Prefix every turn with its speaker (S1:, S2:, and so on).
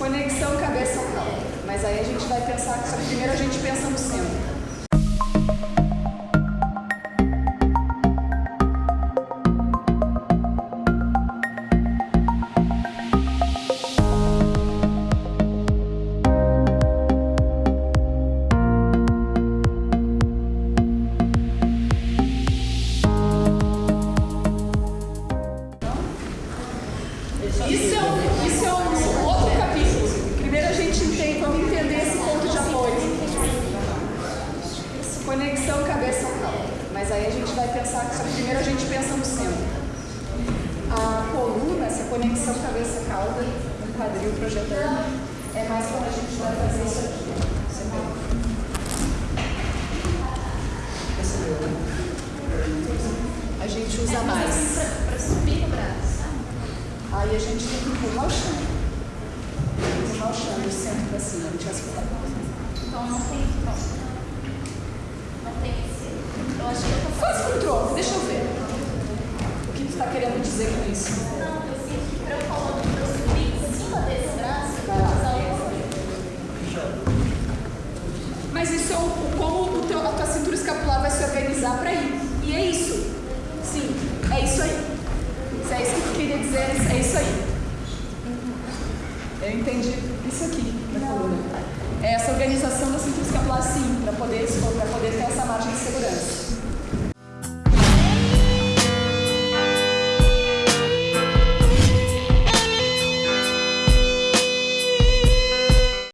S1: Conexão cabeça-cauda. Mas aí a gente vai pensar, só que primeiro a gente pensa no centro. Isso é, um, isso é um outro capítulo. Primeiro a gente entende, vamos entender esse ponto de apoio. Conexão cabeça-cauda. Mas aí a gente vai pensar, que primeiro a gente pensa no centro. A coluna, essa conexão cabeça-cauda, um quadril projetando, é mais quando a gente vai fazer isso aqui. Você vê? Percebeu, né? A gente usa mais.
S2: Para subir no braço.
S1: Aí a gente tem que empurrar o chão. Empurrar o chão do centro para cima. A gente vai escutar.
S2: Então não tem tronco. Não tem esse. Eu acho que eu
S1: com tronco, deixa eu ver. O que tu está querendo dizer com isso?
S2: Não, eu sinto que para eu falando para eu subir em cima desse braço, eu vou usar o
S1: Mas isso é o, o- como o teu, a tua cintura escapular vai se organizar para ir. E é isso. Sim, é isso aí. Se é isso que tu queria dizer, é isso aí. Eu entendi isso aqui na coluna. É essa organização da